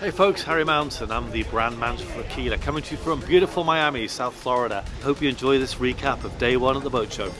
Hey folks, Harry Mountain. I'm the brand manager for Aquila, coming to you from beautiful Miami, South Florida. Hope you enjoy this recap of day one at the boat show.